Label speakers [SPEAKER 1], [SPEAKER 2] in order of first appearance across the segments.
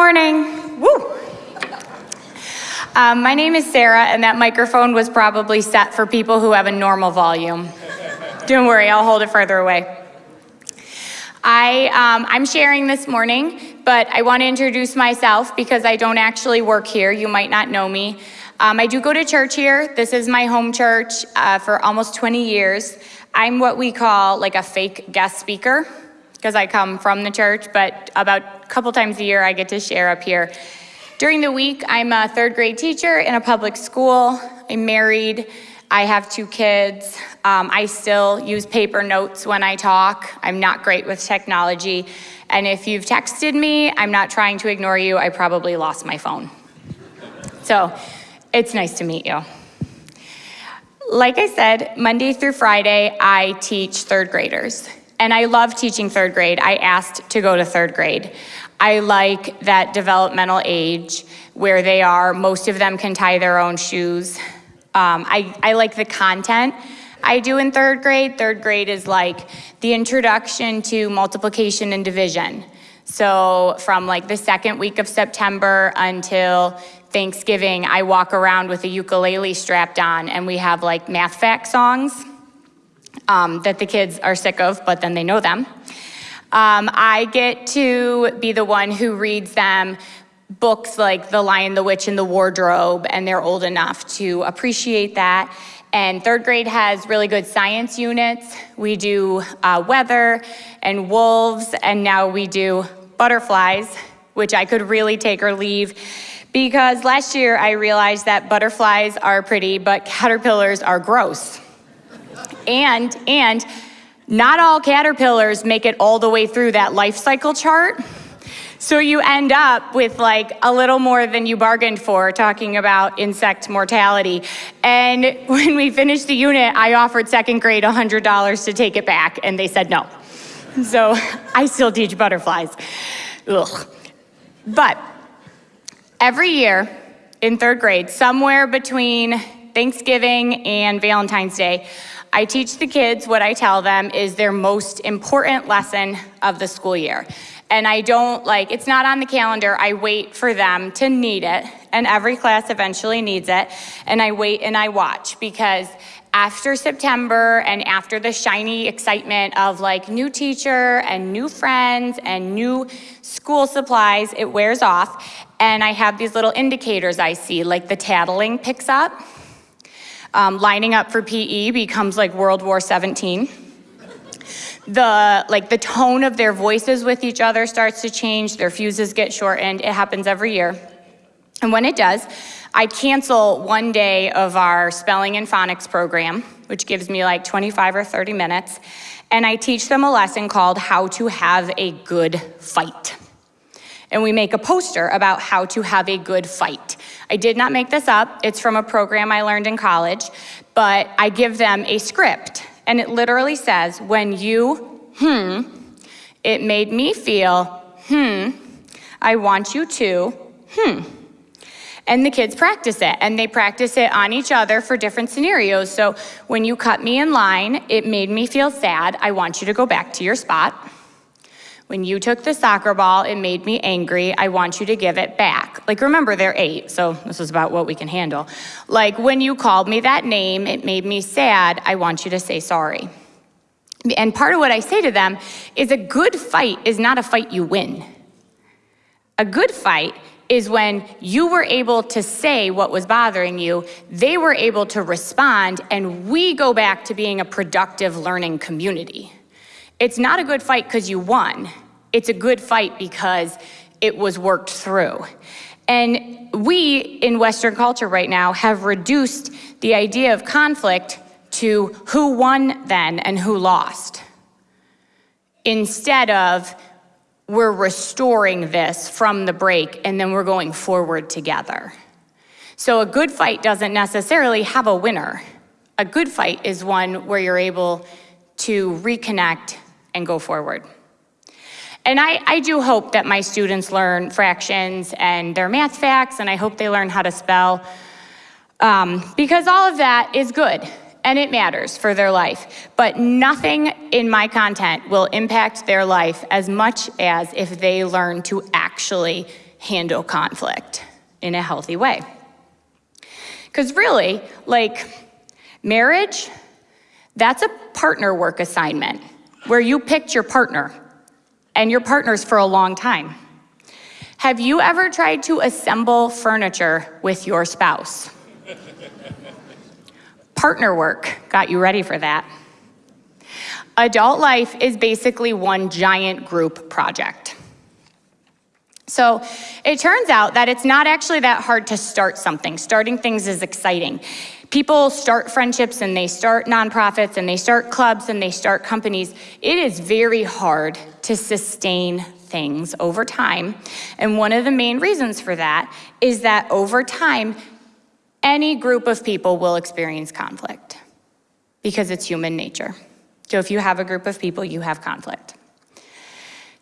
[SPEAKER 1] morning. Woo. Um, my name is Sarah, and that microphone was probably set for people who have a normal volume. Don't worry, I'll hold it further away. I, um, I'm sharing this morning, but I want to introduce myself because I don't actually work here. You might not know me. Um, I do go to church here. This is my home church uh, for almost 20 years. I'm what we call like a fake guest speaker because I come from the church, but about a couple times a year I get to share up here. During the week, I'm a third grade teacher in a public school. I'm married. I have two kids. Um, I still use paper notes when I talk. I'm not great with technology. And if you've texted me, I'm not trying to ignore you. I probably lost my phone. So it's nice to meet you. Like I said, Monday through Friday, I teach third graders. And I love teaching third grade. I asked to go to third grade. I like that developmental age where they are, most of them can tie their own shoes. Um, I, I like the content I do in third grade. Third grade is like the introduction to multiplication and division. So from like the second week of September until Thanksgiving, I walk around with a ukulele strapped on and we have like math fact songs um, that the kids are sick of, but then they know them. Um, I get to be the one who reads them books like The Lion, the Witch, and the Wardrobe, and they're old enough to appreciate that. And third grade has really good science units. We do uh, weather and wolves, and now we do butterflies, which I could really take or leave because last year I realized that butterflies are pretty, but caterpillars are gross. And, and not all caterpillars make it all the way through that life cycle chart. So you end up with like a little more than you bargained for talking about insect mortality. And when we finished the unit, I offered second grade $100 to take it back and they said no. So I still teach butterflies. Ugh. But every year in third grade, somewhere between Thanksgiving and Valentine's Day, I teach the kids what I tell them is their most important lesson of the school year. And I don't like, it's not on the calendar, I wait for them to need it, and every class eventually needs it, and I wait and I watch because after September and after the shiny excitement of like new teacher and new friends and new school supplies, it wears off. And I have these little indicators I see, like the tattling picks up um, lining up for PE becomes like World War 17. The, like the tone of their voices with each other starts to change, their fuses get shortened, it happens every year. And when it does, I cancel one day of our spelling and phonics program, which gives me like 25 or 30 minutes, and I teach them a lesson called How to Have a Good Fight. And we make a poster about how to have a good fight. I did not make this up. It's from a program I learned in college, but I give them a script. And it literally says, when you, hmm, it made me feel, hmm, I want you to, hmm. And the kids practice it, and they practice it on each other for different scenarios. So when you cut me in line, it made me feel sad. I want you to go back to your spot. When you took the soccer ball, it made me angry. I want you to give it back. Like, remember, they're eight, so this is about what we can handle. Like, when you called me that name, it made me sad. I want you to say sorry. And part of what I say to them is a good fight is not a fight you win. A good fight is when you were able to say what was bothering you, they were able to respond, and we go back to being a productive learning community. It's not a good fight because you won. It's a good fight because it was worked through. And we in Western culture right now have reduced the idea of conflict to who won then and who lost. Instead of we're restoring this from the break and then we're going forward together. So a good fight doesn't necessarily have a winner. A good fight is one where you're able to reconnect and go forward. And I, I do hope that my students learn fractions and their math facts, and I hope they learn how to spell, um, because all of that is good and it matters for their life. But nothing in my content will impact their life as much as if they learn to actually handle conflict in a healthy way. Because really, like marriage, that's a partner work assignment where you picked your partner and your partners for a long time. Have you ever tried to assemble furniture with your spouse? Partner work got you ready for that. Adult life is basically one giant group project. So it turns out that it's not actually that hard to start something. Starting things is exciting. People start friendships and they start nonprofits and they start clubs and they start companies. It is very hard to sustain things over time. And one of the main reasons for that is that over time, any group of people will experience conflict because it's human nature. So if you have a group of people, you have conflict.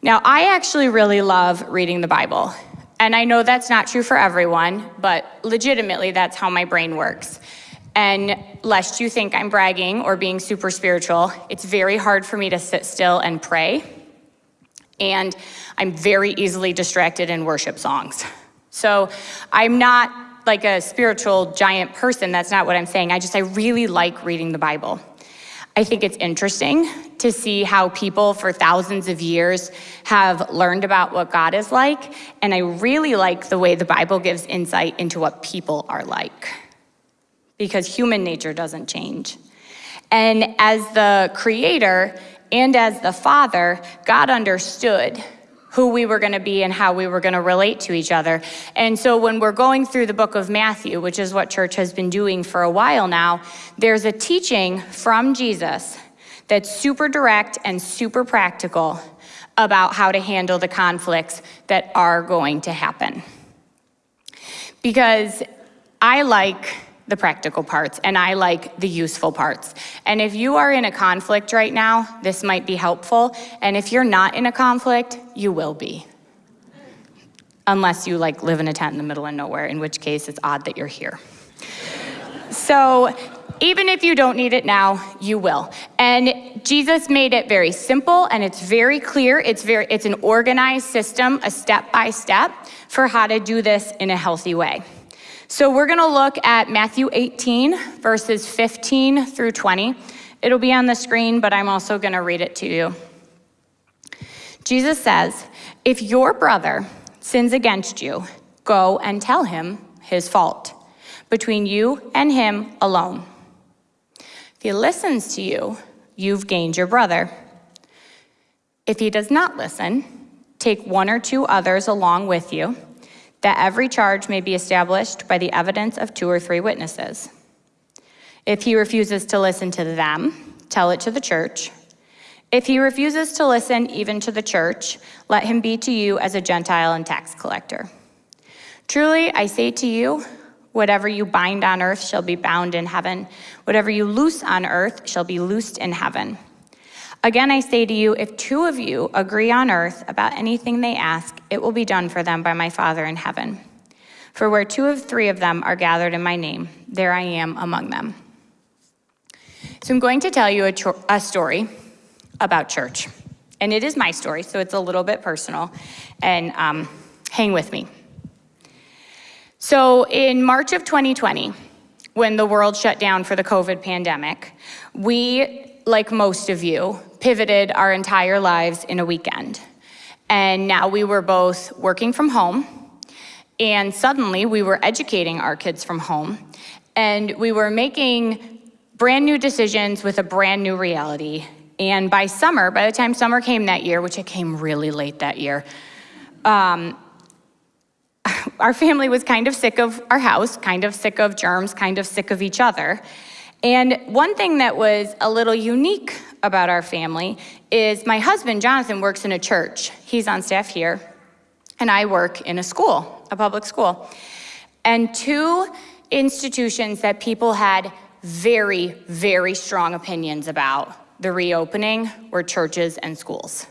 [SPEAKER 1] Now, I actually really love reading the Bible. And I know that's not true for everyone, but legitimately, that's how my brain works. And lest you think I'm bragging or being super spiritual, it's very hard for me to sit still and pray and I'm very easily distracted in worship songs. So I'm not like a spiritual giant person, that's not what I'm saying. I just, I really like reading the Bible. I think it's interesting to see how people for thousands of years have learned about what God is like, and I really like the way the Bible gives insight into what people are like, because human nature doesn't change. And as the creator, and as the Father, God understood who we were going to be and how we were going to relate to each other. And so when we're going through the book of Matthew, which is what church has been doing for a while now, there's a teaching from Jesus that's super direct and super practical about how to handle the conflicts that are going to happen. Because I like the practical parts and I like the useful parts. And if you are in a conflict right now, this might be helpful. And if you're not in a conflict, you will be. Unless you like live in a tent in the middle of nowhere, in which case it's odd that you're here. so even if you don't need it now, you will. And Jesus made it very simple and it's very clear. It's very it's an organized system, a step by step for how to do this in a healthy way. So we're going to look at Matthew 18, verses 15 through 20. It'll be on the screen, but I'm also going to read it to you. Jesus says, If your brother sins against you, go and tell him his fault between you and him alone. If he listens to you, you've gained your brother. If he does not listen, take one or two others along with you that every charge may be established by the evidence of two or three witnesses. If he refuses to listen to them, tell it to the church. If he refuses to listen even to the church, let him be to you as a Gentile and tax collector. Truly, I say to you, whatever you bind on earth shall be bound in heaven, whatever you loose on earth shall be loosed in heaven. Again, I say to you, if two of you agree on earth about anything they ask, it will be done for them by my Father in heaven. For where two of three of them are gathered in my name, there I am among them. So I'm going to tell you a, a story about church. And it is my story, so it's a little bit personal. And um, hang with me. So in March of 2020, when the world shut down for the COVID pandemic, we, like most of you, pivoted our entire lives in a weekend. And now we were both working from home, and suddenly we were educating our kids from home, and we were making brand new decisions with a brand new reality. And by summer, by the time summer came that year, which it came really late that year, um, our family was kind of sick of our house, kind of sick of germs, kind of sick of each other. And one thing that was a little unique about our family is my husband, Jonathan, works in a church. He's on staff here, and I work in a school, a public school. And two institutions that people had very, very strong opinions about the reopening were churches and schools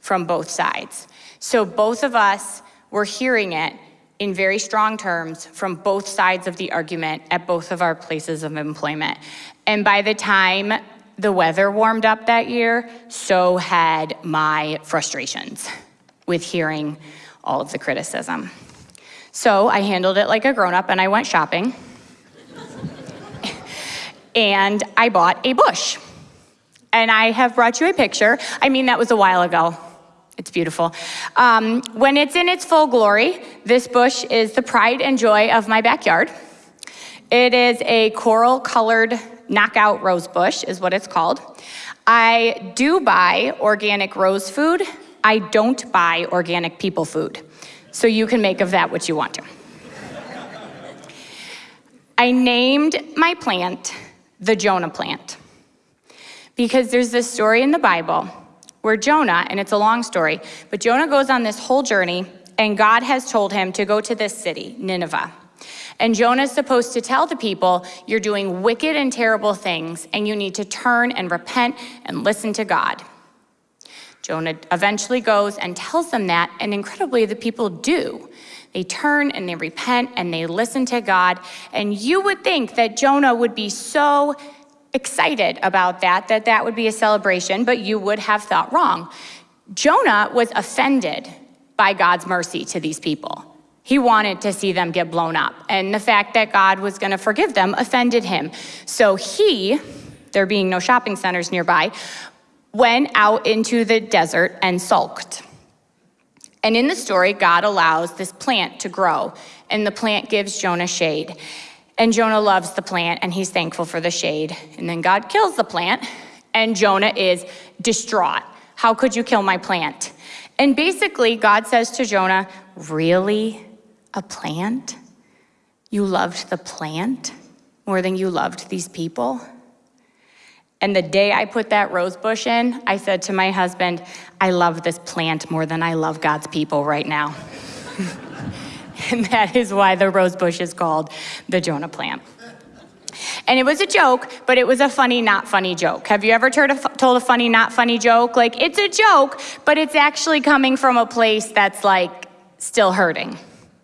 [SPEAKER 1] from both sides. So both of us were hearing it in very strong terms from both sides of the argument at both of our places of employment. And by the time the weather warmed up that year, so had my frustrations with hearing all of the criticism. So I handled it like a grown up and I went shopping. and I bought a bush. And I have brought you a picture. I mean, that was a while ago. It's beautiful. Um, when it's in its full glory, this bush is the pride and joy of my backyard. It is a coral colored knockout rose bush, is what it's called. I do buy organic rose food. I don't buy organic people food. So you can make of that what you want to. I named my plant the Jonah plant because there's this story in the Bible where Jonah, and it's a long story, but Jonah goes on this whole journey and God has told him to go to this city, Nineveh. And Jonah's supposed to tell the people, you're doing wicked and terrible things, and you need to turn and repent and listen to God. Jonah eventually goes and tells them that, and incredibly, the people do. They turn and they repent and they listen to God. And you would think that Jonah would be so excited about that, that that would be a celebration, but you would have thought wrong. Jonah was offended by God's mercy to these people. He wanted to see them get blown up. And the fact that God was going to forgive them offended him. So he, there being no shopping centers nearby, went out into the desert and sulked. And in the story, God allows this plant to grow, and the plant gives Jonah shade. And Jonah loves the plant, and he's thankful for the shade. And then God kills the plant, and Jonah is distraught. How could you kill my plant? And basically, God says to Jonah, Really? A plant? You loved the plant more than you loved these people? And the day I put that rose bush in, I said to my husband, I love this plant more than I love God's people right now. and that is why the rose bush is called the Jonah plant. And it was a joke, but it was a funny, not funny joke. Have you ever told a funny, not funny joke? Like, it's a joke, but it's actually coming from a place that's like still hurting.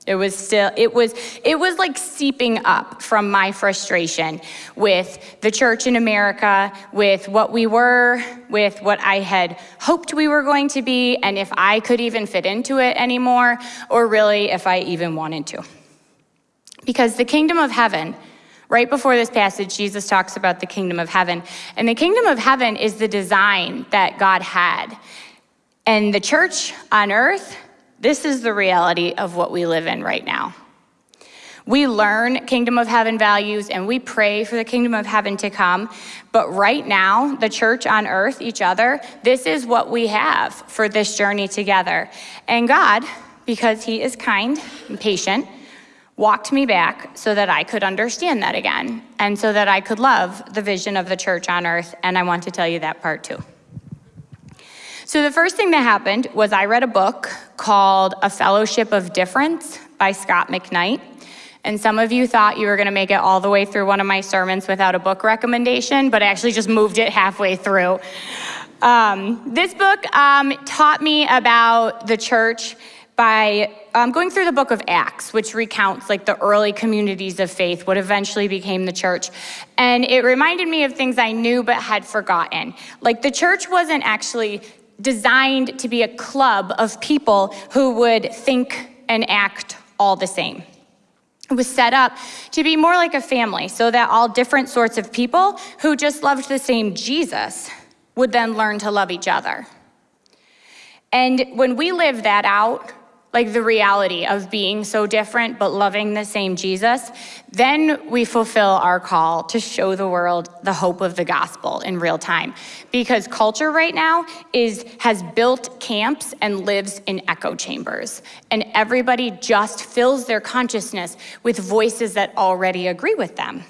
[SPEAKER 1] It was still, it was, it was like seeping up from my frustration with the church in America, with what we were, with what I had hoped we were going to be, and if I could even fit into it anymore, or really if I even wanted to. Because the kingdom of heaven, right before this passage, Jesus talks about the kingdom of heaven. And the kingdom of heaven is the design that God had. And the church on earth, this is the reality of what we live in right now. We learn kingdom of heaven values and we pray for the kingdom of heaven to come. But right now, the church on earth, each other, this is what we have for this journey together. And God, because He is kind and patient, walked me back so that I could understand that again and so that I could love the vision of the church on earth. And I want to tell you that part too. So the first thing that happened was I read a book called A Fellowship of Differents by Scot McKnight. And some of you thought you were going to make it all the way through one of my sermons without a book recommendation, but I actually just moved it halfway through. Um, this book um, taught me about the church by um, going through the book of Acts, which recounts like the early communities of faith, what eventually became the church. And it reminded me of things I knew but had forgotten. Like the church wasn't actually designed to be a club of people who would think and act all the same. It was set up to be more like a family so that all different sorts of people who just loved the same Jesus would then learn to love each other. And when we live that out, like the reality of being so different but loving the same Jesus, then we fulfill our call to show the world the hope of the gospel in real time. Because culture right now is has built camps and lives in echo chambers. And everybody just fills their consciousness with voices that already agree with them.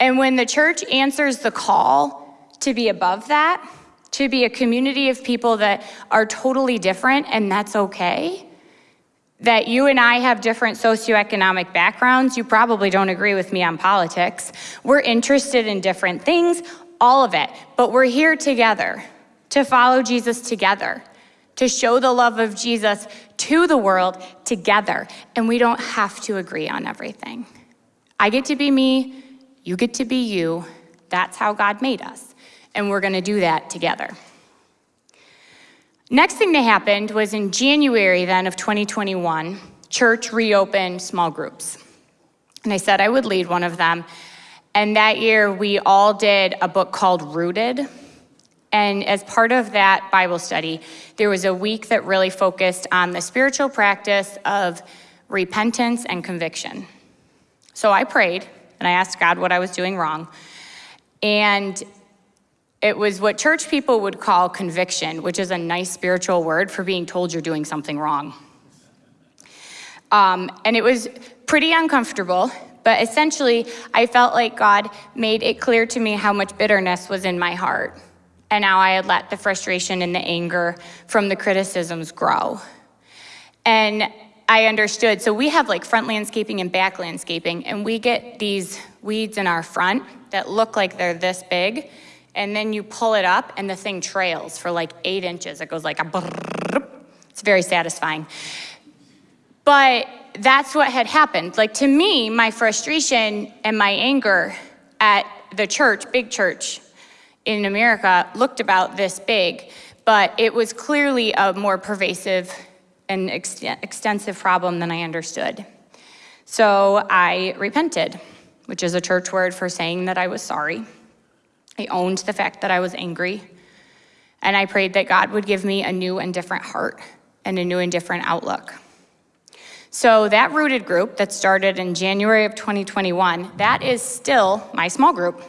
[SPEAKER 1] And when the church answers the call to be above that, to be a community of people that are totally different and that's okay, that you and I have different socioeconomic backgrounds. You probably don't agree with me on politics. We're interested in different things, all of it, but we're here together to follow Jesus together, to show the love of Jesus to the world together. And we don't have to agree on everything. I get to be me, you get to be you. That's how God made us. And we're going to do that together. Next thing that happened was in January then of 2021, church reopened small groups. And I said I would lead one of them. And that year we all did a book called Rooted. And as part of that Bible study, there was a week that really focused on the spiritual practice of repentance and conviction. So I prayed and I asked God what I was doing wrong. And it was what church people would call conviction, which is a nice spiritual word for being told you're doing something wrong. Um, and it was pretty uncomfortable, but essentially, I felt like God made it clear to me how much bitterness was in my heart. And now I had let the frustration and the anger from the criticisms grow. And I understood. So we have like front landscaping and back landscaping, and we get these weeds in our front that look like they're this big, and then you pull it up, and the thing trails for like eight inches. It goes like a brrrr. It's very satisfying. But that's what had happened. Like to me, my frustration and my anger at the church, big church, in America looked about this big, but it was clearly a more pervasive and ex extensive problem than I understood. So I repented, which is a church word for saying that I was sorry. I owned the fact that I was angry, and I prayed that God would give me a new and different heart and a new and different outlook. So that rooted group that started in January of 2021, that is still my small group.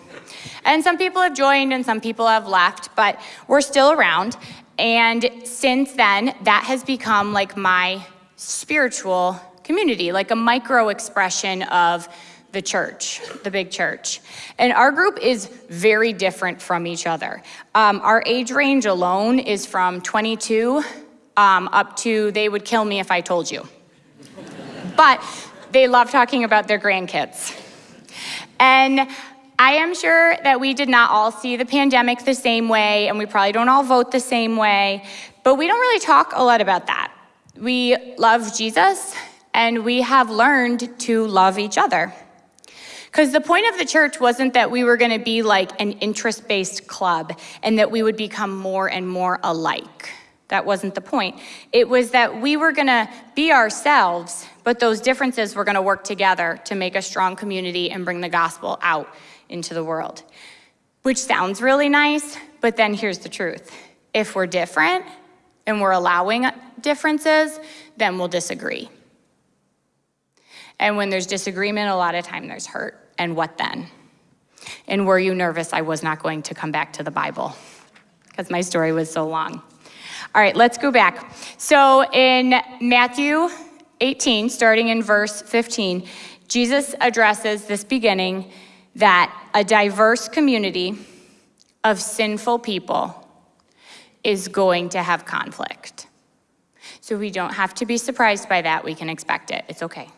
[SPEAKER 1] And some people have joined and some people have left, but we're still around. And since then, that has become like my spiritual community, like a micro expression of the church, the big church. And our group is very different from each other. Um, our age range alone is from 22 um, up to they would kill me if I told you. but they love talking about their grandkids. And I am sure that we did not all see the pandemic the same way, and we probably don't all vote the same way, but we don't really talk a lot about that. We love Jesus, and we have learned to love each other. Because the point of the church wasn't that we were going to be like an interest based club and that we would become more and more alike. That wasn't the point. It was that we were going to be ourselves, but those differences were going to work together to make a strong community and bring the gospel out into the world. Which sounds really nice, but then here's the truth. If we're different and we're allowing differences, then we'll disagree. And when there's disagreement, a lot of time there's hurt. And what then? And were you nervous I was not going to come back to the Bible? Because my story was so long. All right, let's go back. So in Matthew 18, starting in verse 15, Jesus addresses this beginning that a diverse community of sinful people is going to have conflict. So we don't have to be surprised by that. We can expect it. It's okay.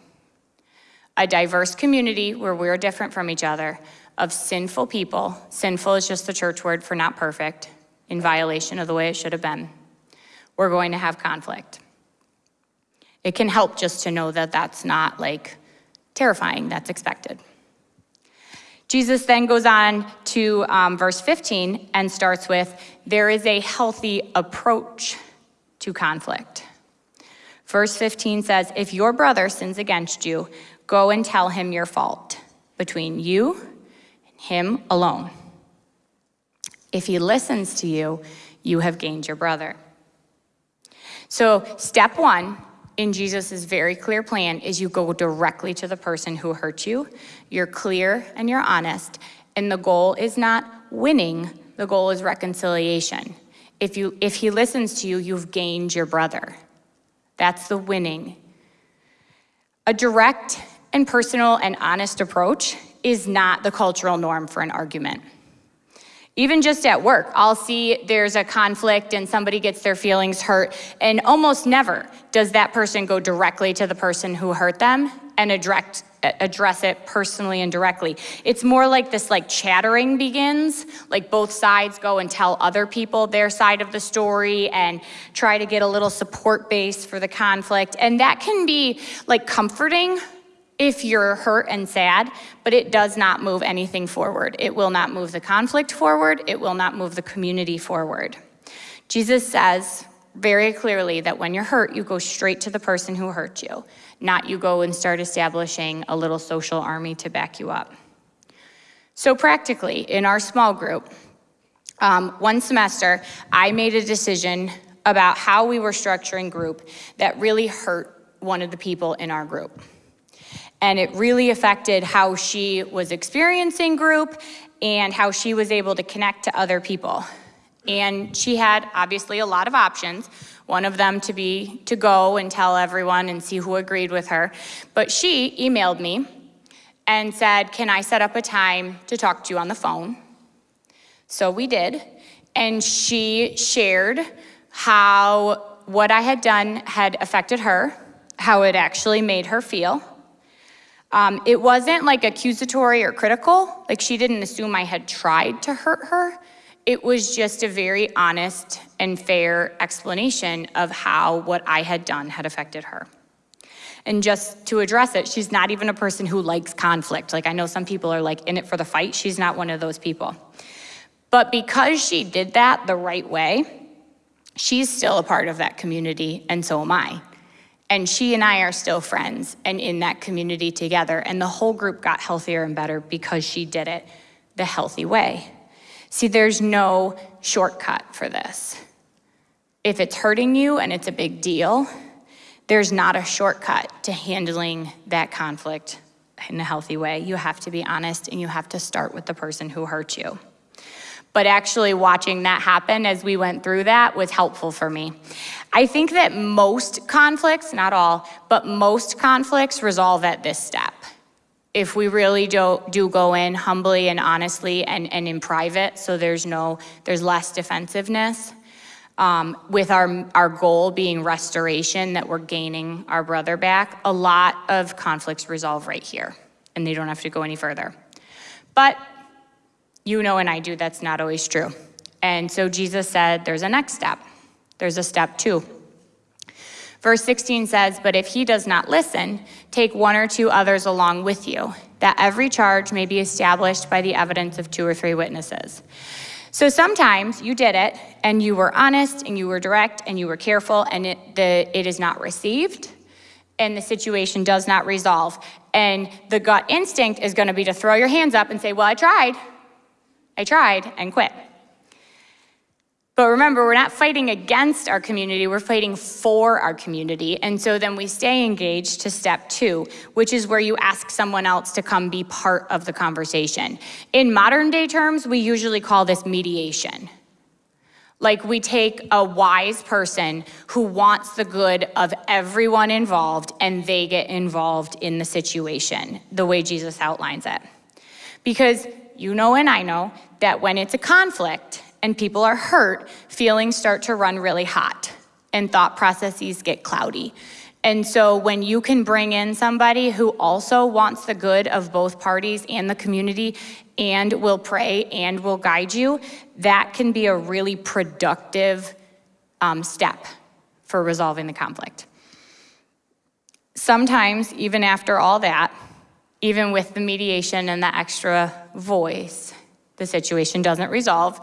[SPEAKER 1] A diverse community where we're different from each other of sinful people. Sinful is just the church word for not perfect, in violation of the way it should have been. We're going to have conflict. It can help just to know that that's not like terrifying, that's expected. Jesus then goes on to um, verse 15 and starts with, there is a healthy approach to conflict. Verse 15 says, if your brother sins against you, go and tell him your fault between you and him alone. If he listens to you, you have gained your brother. So step one in Jesus' very clear plan is you go directly to the person who hurt you. You're clear and you're honest. And the goal is not winning, the goal is reconciliation. If, you, if he listens to you, you've gained your brother. That's the winning. A direct and personal and honest approach is not the cultural norm for an argument. Even just at work, I'll see there's a conflict and somebody gets their feelings hurt, and almost never does that person go directly to the person who hurt them and address, address it personally and directly. It's more like this like chattering begins, like both sides go and tell other people their side of the story and try to get a little support base for the conflict. And that can be like comforting if you're hurt and sad, but it does not move anything forward. It will not move the conflict forward. It will not move the community forward. Jesus says, very clearly that when you're hurt, you go straight to the person who hurt you, not you go and start establishing a little social army to back you up. So practically, in our small group, um, one semester, I made a decision about how we were structuring group that really hurt one of the people in our group. And it really affected how she was experiencing group and how she was able to connect to other people. And she had obviously a lot of options. One of them to be to go and tell everyone and see who agreed with her. But she emailed me and said, Can I set up a time to talk to you on the phone? So we did. And she shared how what I had done had affected her, how it actually made her feel. Um, it wasn't like accusatory or critical, like she didn't assume I had tried to hurt her. It was just a very honest and fair explanation of how what I had done had affected her. And just to address it, she's not even a person who likes conflict. Like I know some people are like in it for the fight. She's not one of those people. But because she did that the right way, she's still a part of that community, and so am I. And she and I are still friends and in that community together. And the whole group got healthier and better because she did it the healthy way. See, there's no shortcut for this. If it's hurting you and it's a big deal, there's not a shortcut to handling that conflict in a healthy way. You have to be honest and you have to start with the person who hurt you. But actually watching that happen as we went through that was helpful for me. I think that most conflicts, not all, but most conflicts resolve at this step if we really do, do go in humbly and honestly and, and in private, so there's no, there's less defensiveness, um, with our, our goal being restoration, that we're gaining our brother back, a lot of conflicts resolve right here, and they don't have to go any further. But you know and I do that's not always true. And so Jesus said there's a next step. There's a step two. Verse 16 says, But if he does not listen, take one or two others along with you, that every charge may be established by the evidence of two or three witnesses. So sometimes you did it and you were honest and you were direct and you were careful and it, the, it is not received and the situation does not resolve. And the gut instinct is going to be to throw your hands up and say, Well, I tried. I tried and quit. But remember, we're not fighting against our community, we're fighting for our community. And so then we stay engaged to step two, which is where you ask someone else to come be part of the conversation. In modern day terms, we usually call this mediation. Like we take a wise person who wants the good of everyone involved and they get involved in the situation, the way Jesus outlines it. Because you know and I know that when it's a conflict, and people are hurt, feelings start to run really hot and thought processes get cloudy. And so when you can bring in somebody who also wants the good of both parties and the community and will pray and will guide you, that can be a really productive um, step for resolving the conflict. Sometimes, even after all that, even with the mediation and the extra voice, the situation doesn't resolve.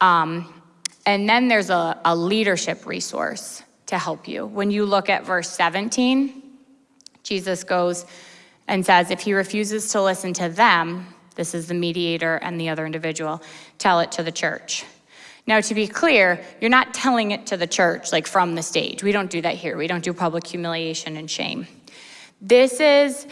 [SPEAKER 1] Um, and then there's a, a leadership resource to help you. When you look at verse 17, Jesus goes and says, if he refuses to listen to them, this is the mediator and the other individual, tell it to the church. Now, to be clear, you're not telling it to the church like from the stage. We don't do that here. We don't do public humiliation and shame. This is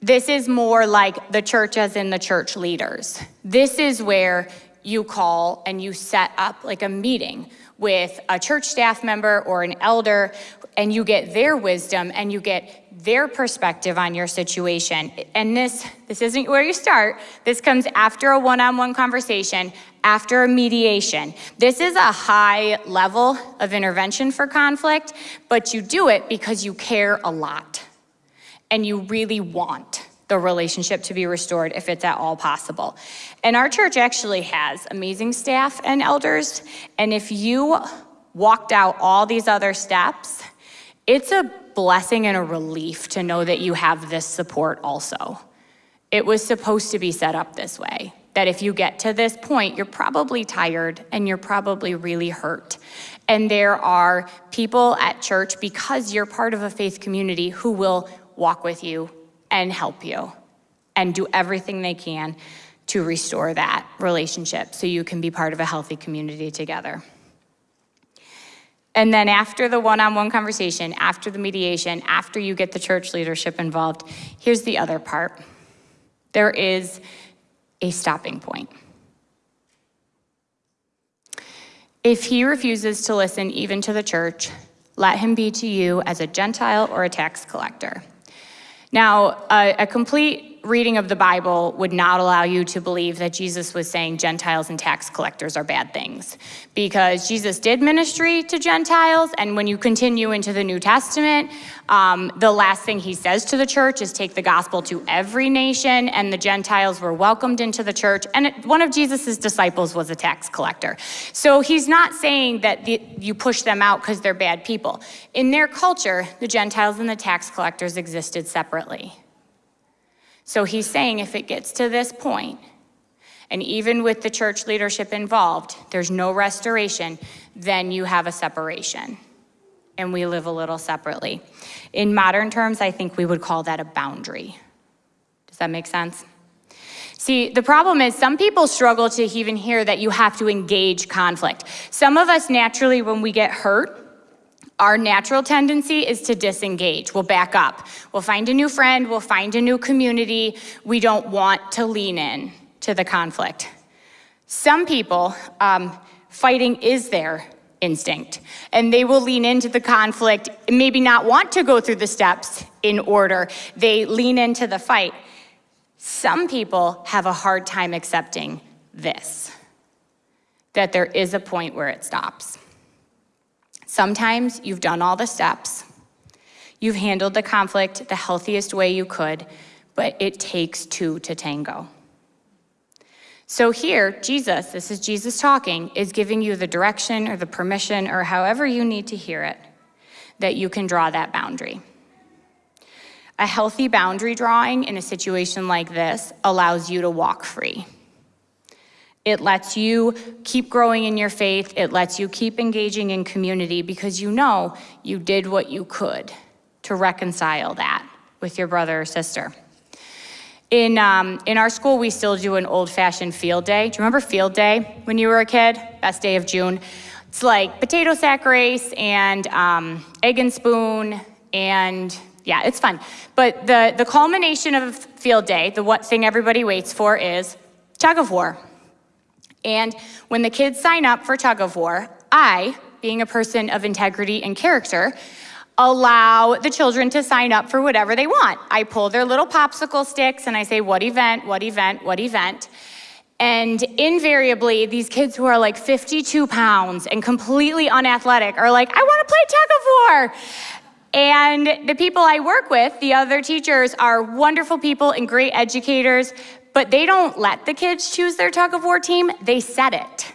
[SPEAKER 1] this is more like the church as in the church leaders. This is where you call and you set up like a meeting with a church staff member or an elder and you get their wisdom and you get their perspective on your situation. And this this isn't where you start. This comes after a one-on-one conversation, after a mediation. This is a high level of intervention for conflict, but you do it because you care a lot and you really want the relationship to be restored if it's at all possible. And our church actually has amazing staff and elders. And if you walked out all these other steps, it's a blessing and a relief to know that you have this support also. It was supposed to be set up this way. That if you get to this point, you're probably tired and you're probably really hurt. And there are people at church, because you're part of a faith community, who will walk with you and help you and do everything they can to restore that relationship so you can be part of a healthy community together. And then after the one-on-one conversation, after the mediation, after you get the church leadership involved, here's the other part. There is a stopping point. If he refuses to listen even to the church, let him be to you as a Gentile or a tax collector. Now, a, a complete reading of the Bible would not allow you to believe that Jesus was saying Gentiles and tax collectors are bad things. Because Jesus did ministry to Gentiles, and when you continue into the New Testament, um, the last thing he says to the church is take the gospel to every nation, and the Gentiles were welcomed into the church. And it, one of Jesus's disciples was a tax collector. So he's not saying that the, you push them out because they're bad people. In their culture, the Gentiles and the tax collectors existed separately. So he's saying if it gets to this point, and even with the church leadership involved, there's no restoration, then you have a separation. And we live a little separately. In modern terms, I think we would call that a boundary. Does that make sense? See, the problem is some people struggle to even hear that you have to engage conflict. Some of us naturally, when we get hurt, our natural tendency is to disengage. We'll back up. We'll find a new friend, we'll find a new community. We don't want to lean in to the conflict. Some people, um, fighting is their instinct, and they will lean into the conflict, maybe not want to go through the steps in order. They lean into the fight. Some people have a hard time accepting this, that there is a point where it stops. Sometimes you've done all the steps. You've handled the conflict the healthiest way you could, but it takes two to tango. So here, Jesus, this is Jesus talking, is giving you the direction or the permission or however you need to hear it that you can draw that boundary. A healthy boundary drawing in a situation like this allows you to walk free. It lets you keep growing in your faith. It lets you keep engaging in community because you know you did what you could to reconcile that with your brother or sister. In, um, in our school, we still do an old-fashioned field day. Do you remember field day when you were a kid? Best day of June. It's like potato sack race and um, egg and spoon and yeah, it's fun. But the, the culmination of field day, the what thing everybody waits for is tug of war. And when the kids sign up for tug of war, I, being a person of integrity and character, allow the children to sign up for whatever they want. I pull their little popsicle sticks and I say, what event, what event, what event. And invariably, these kids who are like 52 pounds and completely unathletic are like, I want to play tug of war. And the people I work with, the other teachers, are wonderful people and great educators, but they don't let the kids choose their tug of war team, they set it.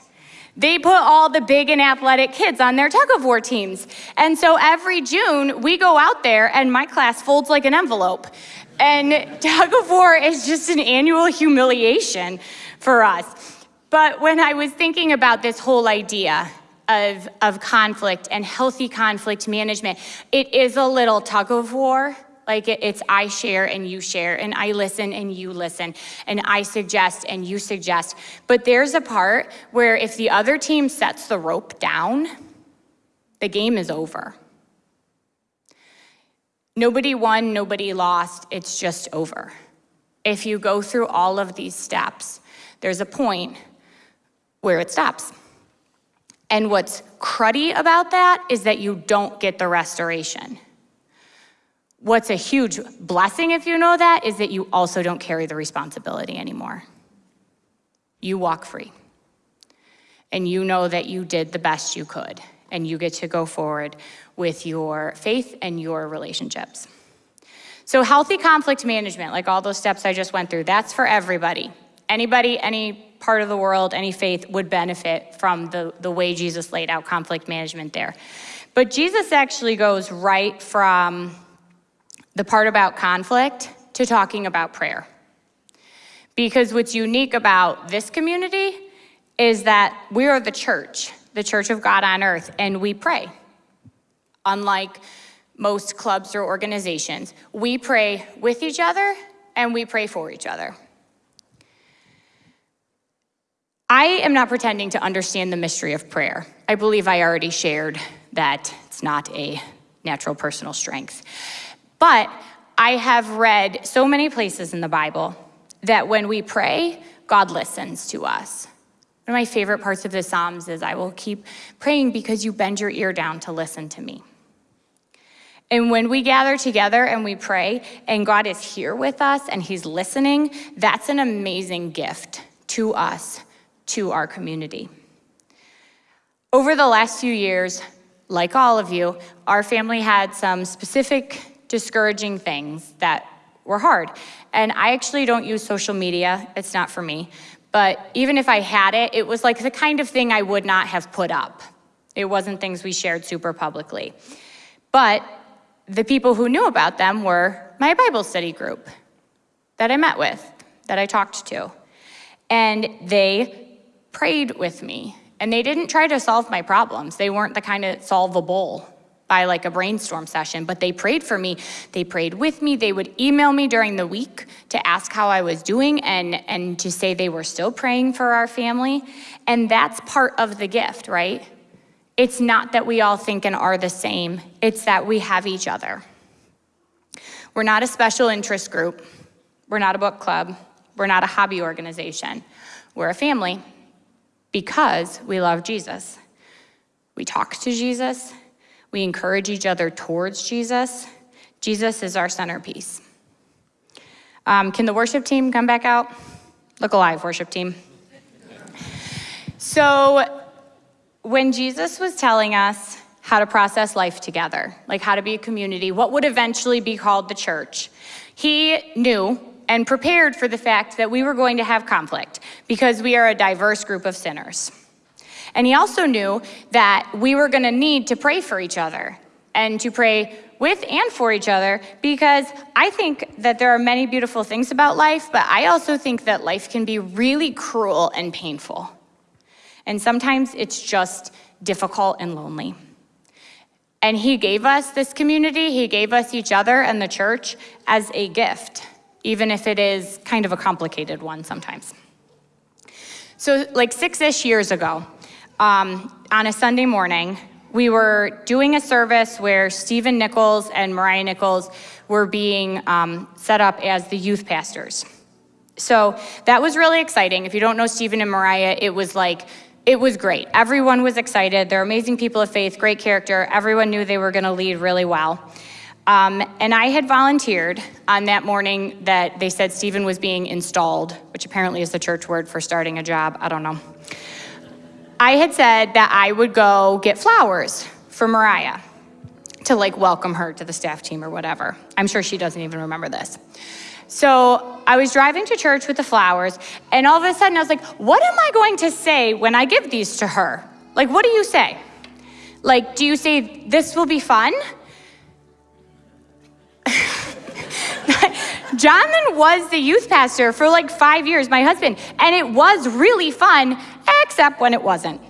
[SPEAKER 1] They put all the big and athletic kids on their tug of war teams. And so every June, we go out there and my class folds like an envelope. And tug of war is just an annual humiliation for us. But when I was thinking about this whole idea of, of conflict and healthy conflict management, it is a little tug of war like it's I share and you share, and I listen and you listen, and I suggest and you suggest. But there's a part where if the other team sets the rope down, the game is over. Nobody won, nobody lost, it's just over. If you go through all of these steps, there's a point where it stops. And what's cruddy about that is that you don't get the restoration. What's a huge blessing, if you know that, is that you also don't carry the responsibility anymore. You walk free. And you know that you did the best you could, and you get to go forward with your faith and your relationships. So healthy conflict management, like all those steps I just went through, that's for everybody. Anybody, any part of the world, any faith would benefit from the, the way Jesus laid out conflict management there. But Jesus actually goes right from the part about conflict to talking about prayer. Because what's unique about this community is that we are the church. the Church of God on earth, and we pray. Unlike most clubs or organizations, we pray with each other and we pray for each other. I am not pretending to understand the mystery of prayer. I believe I already shared that it's not a natural personal strength. But I have read so many places in the Bible that when we pray, God listens to us. One of my favorite parts of the Psalms is I will keep praying because you bend your ear down to listen to me. And when we gather together and we pray, and God is here with us and He's listening, that's an amazing gift to us to our community. Over the last few years, like all of you, our family had some specific discouraging things that were hard. And I actually don't use social media, it's not for me. But even if I had it, it was like the kind of thing I would not have put up. It wasn't things we shared super publicly. But the people who knew about them were my Bible study group that I met with, that I talked to. And they prayed with me. And they didn't try to solve my problems. They weren't the kind of solvable by like a brainstorm session, but they prayed for me. They prayed with me. They would email me during the week to ask how I was doing and, and to say they were still praying for our family. And that's part of the gift, right? It's not that we all think and are the same, it's that we have each other. We're not a special interest group. We're not a book club. We're not a hobby organization. We're a family because we love Jesus. We talk to Jesus, we encourage each other towards Jesus. Jesus is our centerpiece. Um, can the worship team come back out? Look alive, worship team. So, when Jesus was telling us how to process life together, like how to be a community, what would eventually be called the church, he knew and prepared for the fact that we were going to have conflict because we are a diverse group of sinners. And he also knew that we were going to need to pray for each other and to pray with and for each other because I think that there are many beautiful things about life, but I also think that life can be really cruel and painful. And sometimes it's just difficult and lonely. And he gave us this community, he gave us each other and the church as a gift even if it is kind of a complicated one sometimes. So, like six ish years ago, um, on a Sunday morning, we were doing a service where Stephen Nichols and Mariah Nichols were being um, set up as the youth pastors. So that was really exciting. If you don't know Stephen and Mariah, it was like, it was great. Everyone was excited. They're amazing people of faith, great character. Everyone knew they were going to lead really well. Um, and I had volunteered on that morning that they said Stephen was being installed, which apparently is the church word for starting a job. I don't know. I had said that I would go get flowers for Mariah to like welcome her to the staff team or whatever. I'm sure she doesn't even remember this. So I was driving to church with the flowers, and all of a sudden I was like, what am I going to say when I give these to her? Like, what do you say? Like, do you say, this will be fun? Jonathan was the youth pastor for like five years, my husband, and it was really fun, except when it wasn't.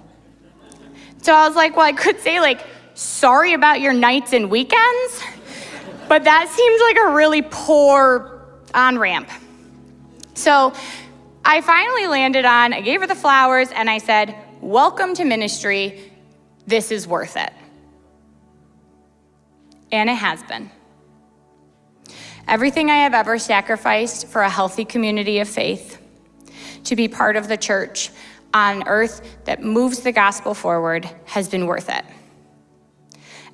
[SPEAKER 1] So I was like, well, I could say, like, sorry about your nights and weekends, but that seems like a really poor on ramp. So I finally landed on, I gave her the flowers, and I said, welcome to ministry. This is worth it. And it has been. Everything I have ever sacrificed for a healthy community of faith, to be part of the church on earth that moves the gospel forward, has been worth it.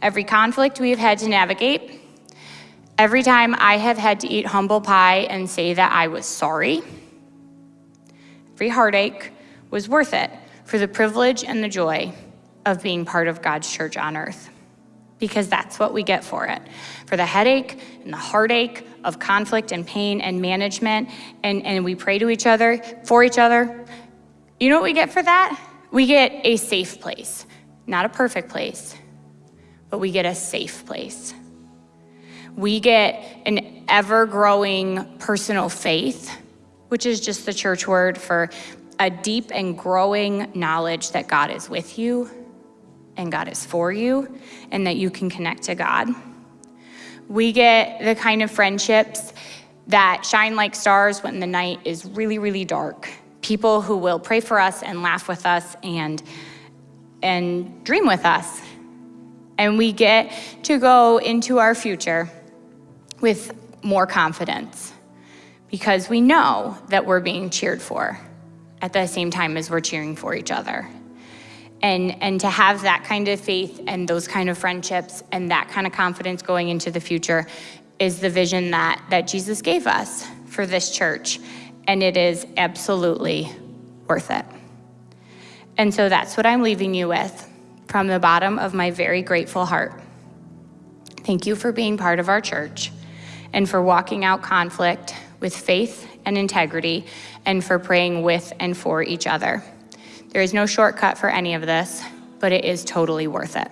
[SPEAKER 1] Every conflict we have had to navigate, every time I have had to eat humble pie and say that I was sorry, every heartache was worth it for the privilege and the joy of being part of God's church on earth because that's what we get for it. For the headache and the heartache of conflict and pain and management, and, and we pray to each other, for each other. You know what we get for that? We get a safe place. Not a perfect place, but we get a safe place. We get an ever growing personal faith, which is just the church word for a deep and growing knowledge that God is with you and God is for you and that you can connect to God. We get the kind of friendships that shine like stars when the night is really, really dark. People who will pray for us and laugh with us and, and dream with us. And we get to go into our future with more confidence because we know that we're being cheered for at the same time as we're cheering for each other. And, and to have that kind of faith and those kind of friendships and that kind of confidence going into the future is the vision that, that Jesus gave us for this church. And it is absolutely worth it. And so that's what I'm leaving you with from the bottom of my very grateful heart. Thank you for being part of our church and for walking out conflict with faith and integrity and for praying with and for each other. There is no shortcut for any of this, but it is totally worth it.